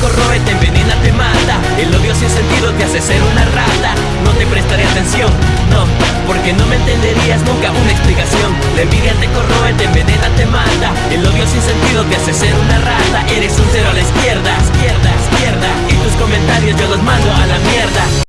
corroe, te envenena, te mata. El odio sin sentido te hace ser una rata. No te prestaré atención, no Porque no me entenderías nunca una explicación. La envidia te corroe, te envenena, te mata. El odio sin sentido te hace ser una rata. Eres un cero a la izquierda, izquierda, izquierda. Y tus comentarios yo los mando a